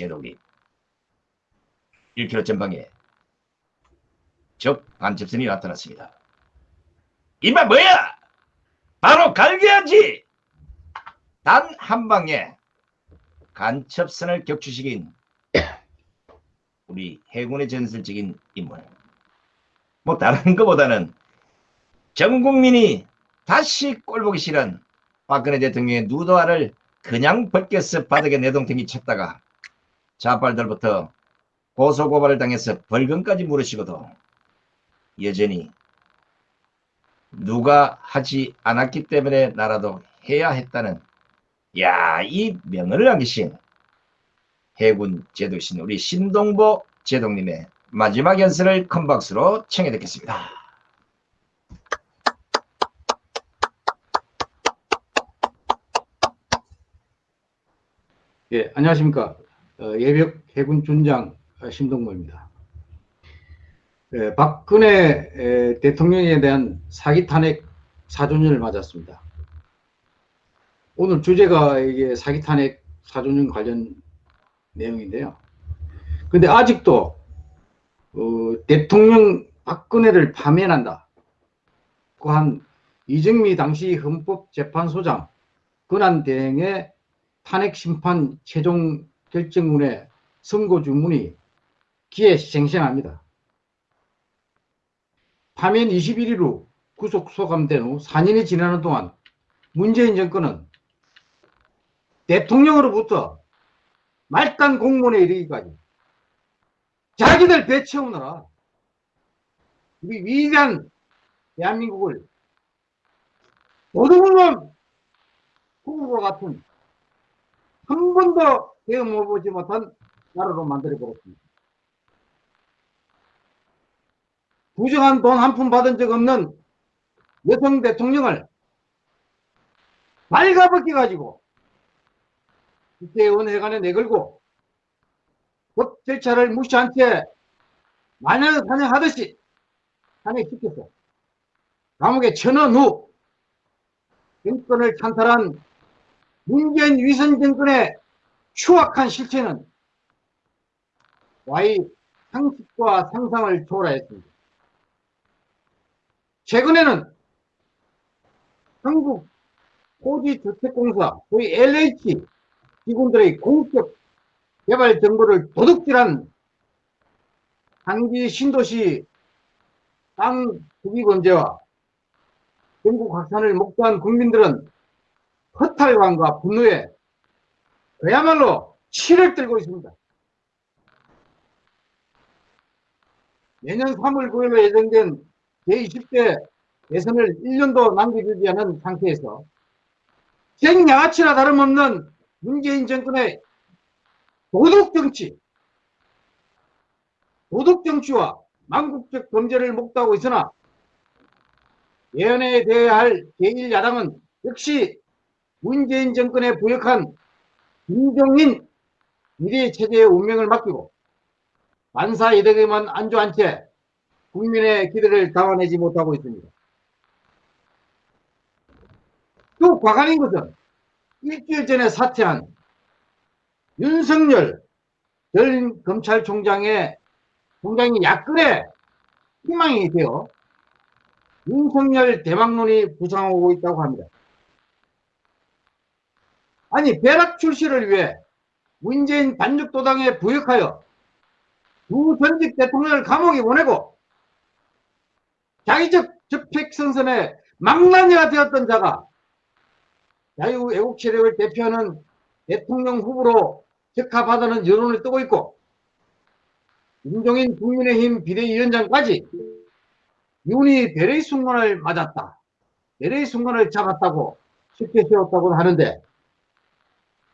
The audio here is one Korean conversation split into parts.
제독이 1km 전방에 적 반접선이 나타났습니다. 이마 뭐야? 바로 갈겨야지! 단 한 방에 간첩선을 격추시킨 우리 해군의 전설적인 인물. 뭐 다른 것보다는 전 국민이 다시 꼴보기 싫은 박근혜 대통령의 누더화를 그냥 벗겨서 바닥에 내동댕이 쳤다가 자빨들부터 고소고발을 당해서 벌금까지 물으시고도 여전히 누가 하지 않았기 때문에 나라도 해야 했다는 야 이 명언을 남기신 해군 제독신 우리 신동보 제독님의 마지막 연설을 큰 박수로 청해 듣겠습니다. 예, 안녕하십니까. 어, 예벽 해군 준장 어, 신동모입니다. 예, 박근혜 에, 대통령에 대한 사기 탄핵 4조년을 맞았습니다. 오늘 주제가 이게 사기 탄핵 4조년 관련 내용인데요. 근데 아직도 어, 대통령 박근혜를 파면한다. 그한 이정미 당시 헌법재판소장 권한대행의 탄핵 심판 최종 결정문의 선고 주문이 기회생생합니다. 파면 21일 후 구속 소감된 후 4년이 지나는 동안 문재인 정권은 대통령으로부터 말단 공무원에 이르기까지 자기들 배 채우느라 우리 위대한 대한민국을 도둑놈 후보 같은 한 번도 경험해보지 못한 나라로 만들어버렸습니다. 부정한 돈 한 푼 받은 적 없는 여성 대통령을 발가벗겨 가지고 국회의원 회관에 내걸고 법 절차를 무시한 채 마녀 사냥하듯이 탄핵시켰어. 감옥에 천원 후 정권을 찬탈한 문재인 위선 정권의 추악한 실체는 와이 상식과 상상을 초월했습니다. 최근에는 한국 토지주택공사, 소위 LH 기관들의 공적 개발 정보를 도둑질한 단기 신도시 땅 투기 범죄와 전국 확산을 목도한 국민들은 허탈감과 분노에 그야말로 치를 들고 있습니다. 내년 3월 9일로 예정된 제20대 대선을 1년도 남겨주지 않은 상태에서 생양아치나 다름없는 문재인 정권의 도덕정치, 도덕정치와 망국적 범죄를 목도하고 있으나 예언에 대해야 할 제1야당은 역시 문재인 정권에 부역한 김종인 미래체제의 운명을 맡기고 만사 이득에만 안주한 채 국민의 기대를 담아내지 못하고 있습니다. 또 과간인 것은 일주일 전에 사퇴한 윤석열 전 검찰총장의 총장이 야권의 희망이 되어 윤석열 대망론이 부상하고 있다고 합니다. 아니 벼락 출시를 위해 문재인 반죽도당에 부역하여 두 전직 대통령을 감옥에 보내고 자기적 적폐선선의 망나니가 되었던 자가 자유애국 세력을 대표하는 대통령 후보로 적합하다는 여론을 뜨고 있고 김종인 국민의힘 비대위원장까지 윤이 배의 순간을 맞았다. 배의 순간을 잡았다고 쉽게 세웠다고 하는데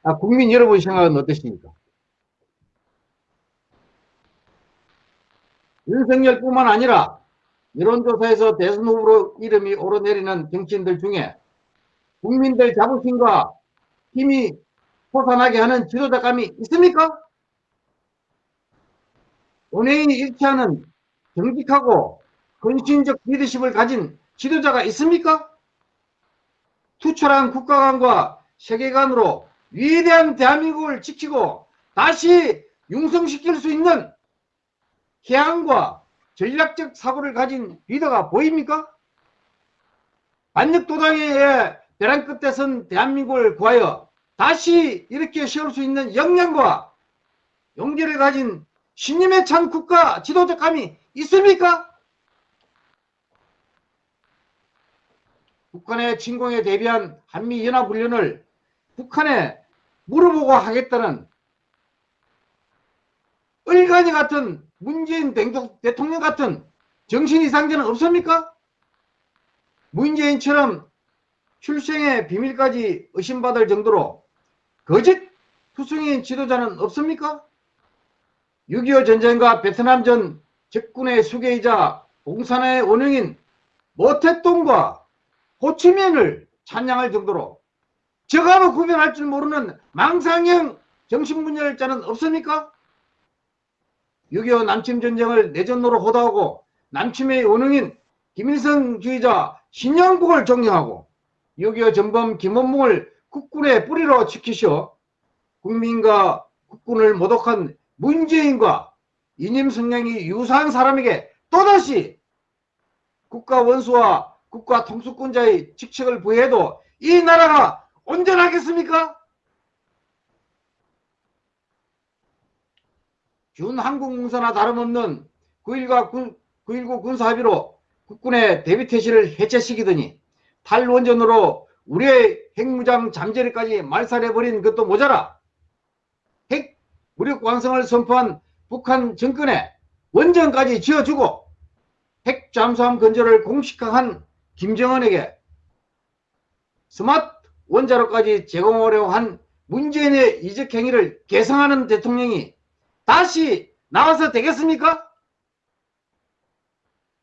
아, 국민 여러분 생각은 어떠십니까? 윤석열뿐만 아니라 여론조사에서 대선 후보로 이름이 오르내리는 정치인들 중에 국민들 자부심과 힘이 솟아나게 하는 지도자감이 있습니까? 은행이 일치하는 정직하고 헌신적 리더십을 가진 지도자가 있습니까? 투철한 국가관과 세계관으로 위대한 대한민국을 지키고 다시 융성시킬 수 있는 해안과 전략적 사고를 가진 리더가 보입니까? 반역도당의 벼랑 끝에 선 대한민국을 구하여 다시 이렇게 세울 수 있는 역량과 용기를 가진 신임에 찬 국가 지도적 감이 있습니까? 북한의 침공에 대비한 한미연합훈련을 북한에 물어보고 하겠다는 을간이 같은 문재인 대통령 같은 정신 이상자는 없습니까? 문재인처럼 출생의 비밀까지 의심받을 정도로 거짓 투성인 지도자는 없습니까? 6.25 전쟁과 베트남전 적군의 수계이자 공산의 원흉인 모태똥과 호치민을 찬양할 정도로 저가로 구별할 줄 모르는 망상형 정신분열자는 없습니까? 6.25 남침 전쟁을 내전으로 호도하고 남침의 원흉인 김일성주의자 신영국을 존경하고 6.25 전범 김원봉을 국군의 뿌리로 지키셔 국민과 국군을 모독한 문재인과 이념 성향이 유사한 사람에게 또다시 국가 원수와 국가 통수권자의 직책을 부여해도 이 나라가 온전하겠습니까? 준한국문서나 다름없는 9.1과 9.19 군사합의로 국군의 대비태세를 해체시키더니 탈원전으로 우리의 핵무장 잠재력까지 말살해버린 것도 모자라 핵 무력 완성을 선포한 북한 정권에 원전까지 지어주고 핵 잠수함 건조를 공식화한 김정은에게 스마트 원자로까지 제공하려고 한 문재인의 이적 행위를 개성하는 대통령이 다시 나와서 되겠습니까?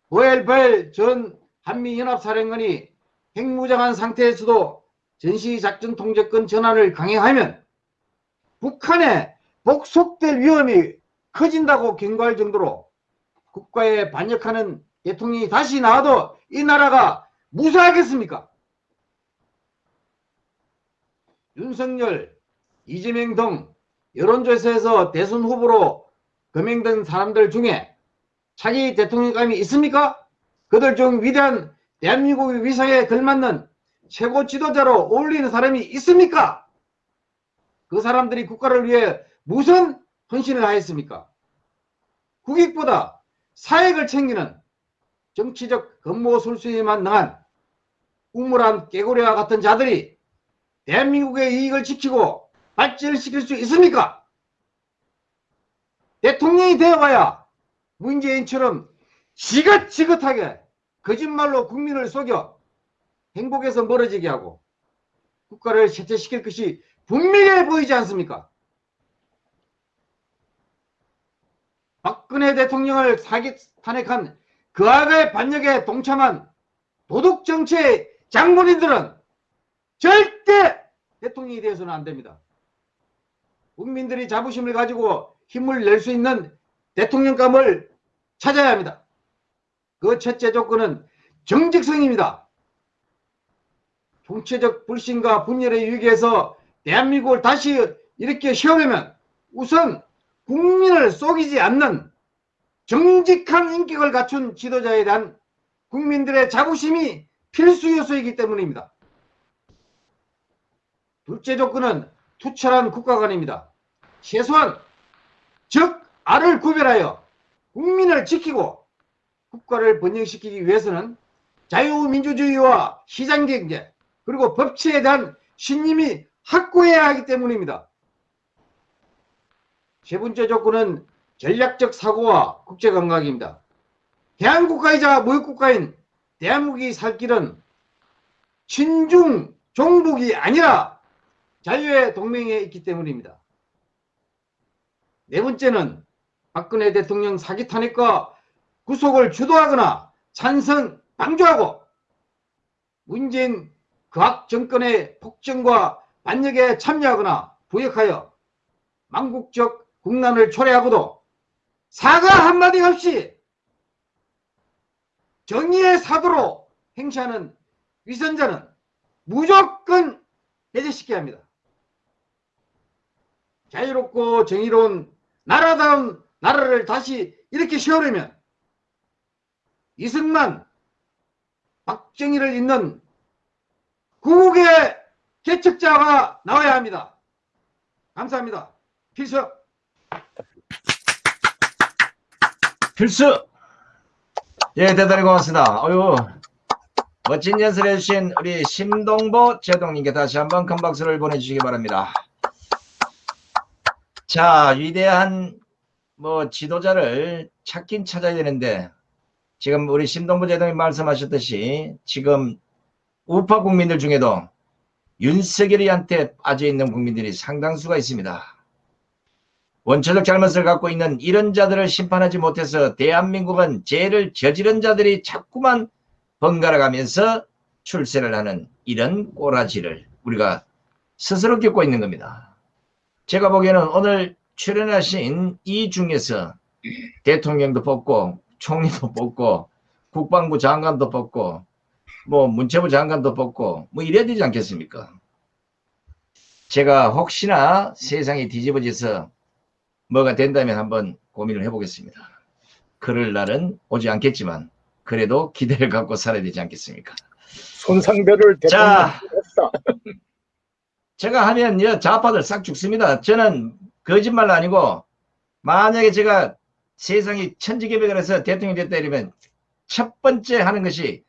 고엘벨 전 한미연합사령관이 핵무장한 상태에서도 전시작전 통제권 전환을 강행하면 북한에 복속될 위험이 커진다고 경고할 정도로 국가에 반역하는 대통령이 다시 나와도 이 나라가 무사하겠습니까? 윤석열, 이재명 등 여론조사에서 대선 후보로 거명된 사람들 중에 차기 대통령감이 있습니까? 그들 중 위대한 대한민국의 위상에 걸맞는 최고 지도자로 어울리는 사람이 있습니까? 그 사람들이 국가를 위해 무슨 헌신을 하였습니까? 국익보다 사익을 챙기는 정치적 건모 술수에만 능한 우물한 깨구리와 같은 자들이 대한민국의 이익을 지키고 발전을 시킬 수 있습니까? 대통령이 되어봐야 문재인처럼 지긋지긋하게 거짓말로 국민을 속여 행복에서 멀어지게 하고 국가를 쇠퇴시킬 것이 분명해 보이지 않습니까? 박근혜 대통령을 사기 탄핵한 그 악의 반역에 동참한 도덕정치의 장본인들은 절대 대통령이 되어서는 안 됩니다. 국민들이 자부심을 가지고 힘을 낼 수 있는 대통령감을 찾아야 합니다. 그 첫째 조건은 정직성입니다. 총체적 불신과 분열에 유익해서 대한민국을 다시 이렇게 세우려면 우선 국민을 속이지 않는 정직한 인격을 갖춘 지도자에 대한 국민들의 자부심이 필수 요소이기 때문입니다. 둘째 조건은 투철한 국가관입니다. 최소한 적, 알을 구별하여 국민을 지키고 국가를 번영시키기 위해서는 자유민주주의와 시장경제 그리고 법치에 대한 신임이 확고해야 하기 때문입니다. 세 번째 조건은 전략적 사고와 국제감각입니다. 대한국가이자 무역국가인 대한민국이 살 길은 친중 종북이 아니라 자유의 동맹에 있기 때문입니다. 네 번째는 박근혜 대통령 사기 탄핵과 구속을 주도하거나 찬성 방조하고 문재인 그악 정권의 폭정과 반역에 참여하거나 부역하여 망국적 국난을 초래하고도 사과 한마디 없이 정의의 사도로 행시하는 위선자는 무조건 해제시켜야 합니다. 자유롭고 정의로운 나라다운 나라를 다시 이렇게 세우려면 이승만, 박정희를 잇는 구국의 개척자가 나와야 합니다. 감사합니다. 필수. 필수! 예, 대단히 고맙습니다. 어유 멋진 연설을 해주신 우리 심동보 제동님께 다시 한번 큰 박수를 보내주시기 바랍니다. 자, 위대한 뭐 지도자를 찾긴 찾아야 되는데 지금 우리 심동보 제동님 말씀하셨듯이 지금 우파 국민들 중에도 윤석열이한테 빠져있는 국민들이 상당수가 있습니다. 원초적 잘못을 갖고 있는 이런 자들을 심판하지 못해서 대한민국은 죄를 저지른 자들이 자꾸만 번갈아 가면서 출세를 하는 이런 꼬라지를 우리가 스스로 겪고 있는 겁니다. 제가 보기에는 오늘 출연하신 이 중에서 대통령도 뽑고 총리도 뽑고 국방부 장관도 뽑고 뭐 문체부 장관도 뽑고 뭐 이래야 되지 않겠습니까? 제가 혹시나 세상이 뒤집어져서 뭐가 된다면 한번 고민을 해보겠습니다. 그럴 날은 오지 않겠지만 그래도 기대를 갖고 살아야 되지 않겠습니까? 손상배를 자. 대통령이 했어. 제가 하면 여 좌파들 싹 죽습니다. 저는 거짓말 아니고 만약에 제가 세상이 천지개벽을 해서 대통령이 됐다 이러면 첫 번째 하는 것이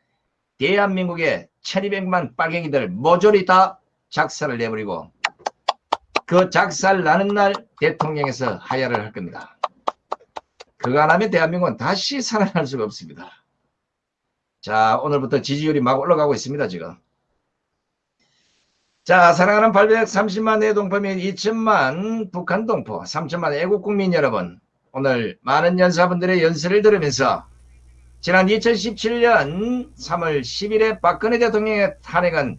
대한민국의 1200만 빨갱이들 모조리 다 작살을 내버리고 그 작살 나는 날 대통령에서 하야를 할 겁니다. 그거 안 하면 대한민국은 다시 살아날 수가 없습니다. 자 오늘부터 지지율이 막 올라가고 있습니다 지금. 자 사랑하는 830만 내동포 및 2천만 북한 동포 3천만 애국국민 여러분 오늘 많은 연사분들의 연설을 들으면서 지난 2017년 3월 10일에 박근혜 대통령의 탄핵은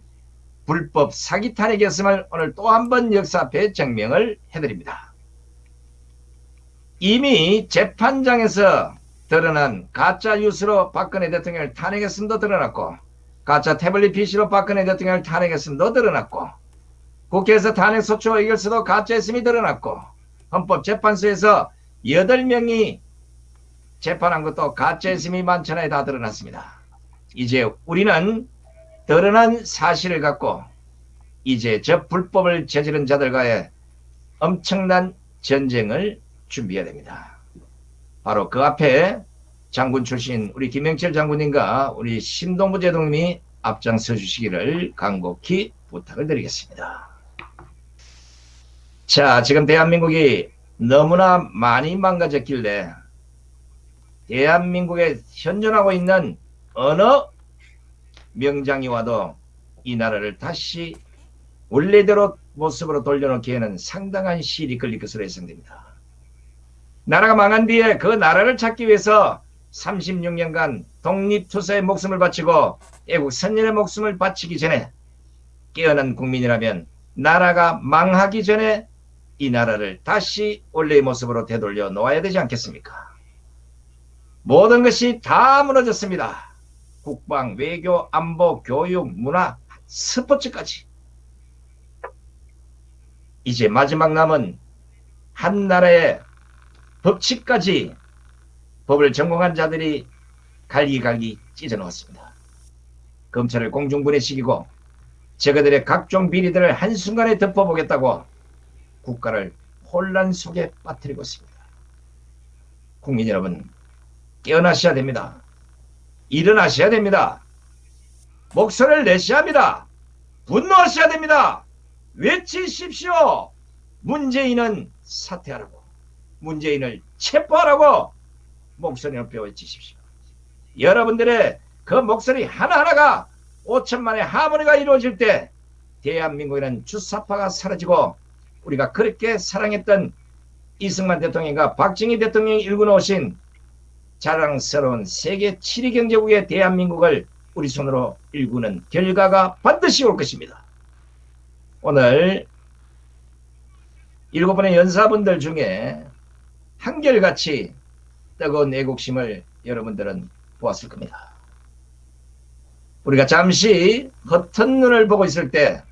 불법 사기 탄핵이었음을 오늘 또 한 번 역사 앞에 증명을 해드립니다. 이미 재판장에서 드러난 가짜 뉴스로 박근혜 대통령을 탄핵했음도 드러났고 가짜 태블릿 PC로 박근혜 대통령을 탄핵했음도 드러났고 국회에서 탄핵소추 의결서도 가짜했음이 드러났고 헌법재판소에서 8명이 재판한 것도 가짜했음이 만천하에 다 드러났습니다. 이제 우리는 드러난 사실을 갖고 이제 저 불법을 저지른 자들과의 엄청난 전쟁을 준비해야 됩니다. 바로 그 앞에 장군 출신 우리 김영철 장군님과 우리 신동부 제동님이 앞장서 주시기를 간곡히 부탁을 드리겠습니다. 자, 지금 대한민국이 너무나 많이 망가졌길래 대한민국에 현존하고 있는 어느 명장이 와도 이 나라를 다시 원래대로 모습으로 돌려놓기에는 상당한 시일이 걸릴 것으로 예상됩니다. 나라가 망한 뒤에 그 나라를 찾기 위해서 36년간 독립투사의 목숨을 바치고 애국 선열의 목숨을 바치기 전에 깨어난 국민이라면 나라가 망하기 전에 이 나라를 다시 원래의 모습으로 되돌려 놓아야 되지 않겠습니까? 모든 것이 다 무너졌습니다. 국방, 외교, 안보, 교육, 문화, 스포츠까지. 이제 마지막 남은 한 나라의 법칙까지 법을 전공한 자들이 갈기갈기 찢어놓았습니다. 검찰을 공중분해 시키고 저그들의 각종 비리들을 한순간에 덮어보겠다고 국가를 혼란 속에 빠뜨리고 있습니다. 국민 여러분 깨어나셔야 됩니다. 일어나셔야 됩니다. 목소리를 내셔야 합니다. 분노하셔야 됩니다. 외치십시오. 문재인은 사퇴하라고. 문재인을 체포하라고 목소리 높여 외치십시오. 여러분들의 그 목소리 하나하나가 5천만의 하모니가 이루어질 때 대한민국에는 주사파가 사라지고 우리가 그렇게 사랑했던 이승만 대통령과 박정희 대통령이 일궈놓으신 자랑스러운 세계 7위 경제국의 대한민국을 우리 손으로 일구는 결과가 반드시 올 것입니다. 오늘 일곱 번의 연사분들 중에 한결같이 뜨거운 애국심을 여러분들은 보았을 겁니다. 우리가 잠시 헛은 눈을 보고 있을 때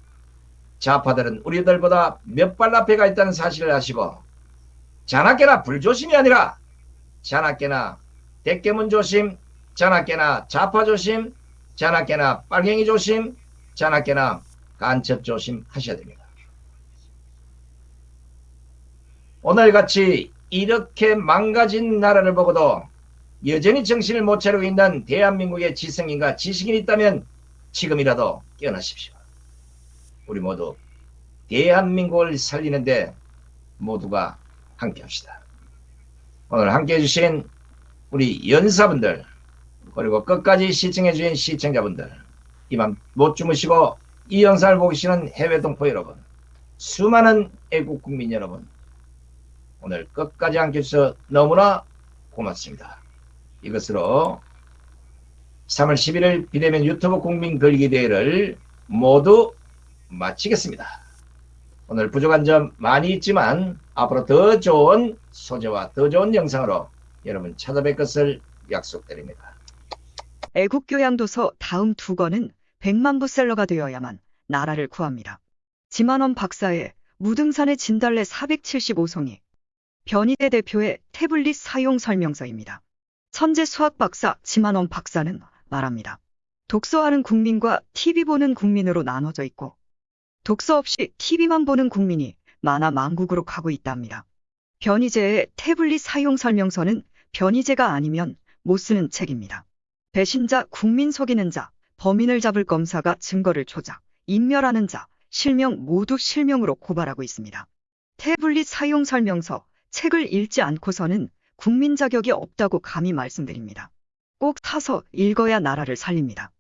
좌파들은 우리들보다 몇 발 앞에 가 있다는 사실을 아시고 자나깨나 불조심이 아니라 자나깨나 대깨문 조심, 자나깨나 좌파 조심, 자나깨나 빨갱이 조심, 자나깨나 간첩 조심 하셔야 됩니다. 오늘같이 이렇게 망가진 나라를 보고도 여전히 정신을 못 차리고 있는 대한민국의 지성인과 지식인이 있다면 지금이라도 깨어나십시오. 우리 모두 대한민국을 살리는데 모두가 함께 합시다. 오늘 함께 해 주신 우리 연사분들 그리고 끝까지 시청해 주신 시청자분들 이만 못 주무시고 이 영상을 보고 계시는 해외 동포 여러분 수많은 애국 국민 여러분 오늘 끝까지 함께 해주셔서 너무나 고맙습니다. 이것으로 3월 11일 비대면 유튜브 국민 걸기 대회를 모두 마치겠습니다. 오늘 부족한 점 많이 있지만 앞으로 더 좋은 소재와 더 좋은 영상으로 여러분 찾아뵐 것을 약속드립니다. 애국교양도서 다음 두 권은 100만 부셀러가 되어야만 나라를 구합니다. 지만원 박사의 무등산의 진달래 475송이 변희대 대표의 태블릿 사용 설명서입니다. 천재 수학 박사 지만원 박사는 말합니다. 독서하는 국민과 TV 보는 국민으로 나눠져 있고 독서 없이 TV만 보는 국민이 만화 망국으로 가고 있답니다. 변희재의 태블릿 사용 설명서는 변희재가 아니면 못 쓰는 책입니다. 배신자, 국민 속이는 자, 범인을 잡을 검사가 증거를 조작, 인멸하는 자, 실명 모두 실명으로 고발하고 있습니다. 태블릿 사용 설명서, 책을 읽지 않고서는 국민 자격이 없다고 감히 말씀드립니다. 꼭 사서 읽어야 나라를 살립니다.